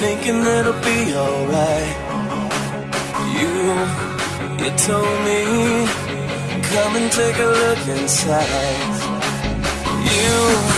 Thinking it'll be alright. You, you told me Come and take a look inside. You